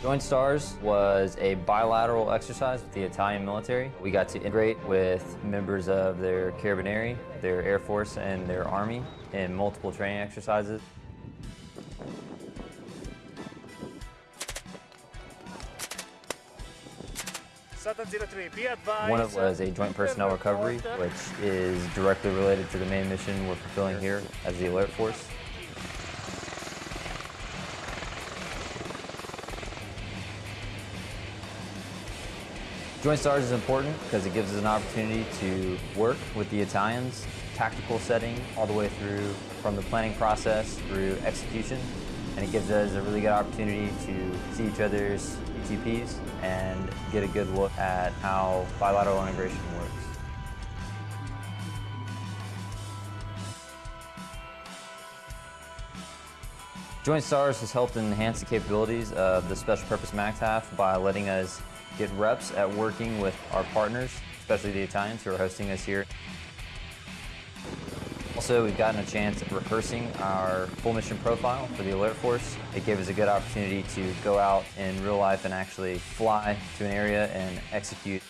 Joint Stars was a bilateral exercise with the Italian military. We got to integrate with members of their Carabinieri, their Air Force, and their Army in multiple training exercises. Satan 03, be advised. One of was a joint personnel recovery, which is directly related to the main mission we're fulfilling here as the Alert Force. Joint STARS is important because it gives us an opportunity to work with the Italians, tactical setting, all the way through from the planning process through execution. And it gives us a really good opportunity to see each other's TTPs and get a good look at how bilateral integration works. Joint STARS has helped enhance the capabilities of the Special Purpose MAGTF by letting us get reps at working with our partners, especially the Italians who are hosting us here. Also, we've gotten a chance at rehearsing our full mission profile for the Alert Force. It gave us a good opportunity to go out in real life and actually fly to an area and execute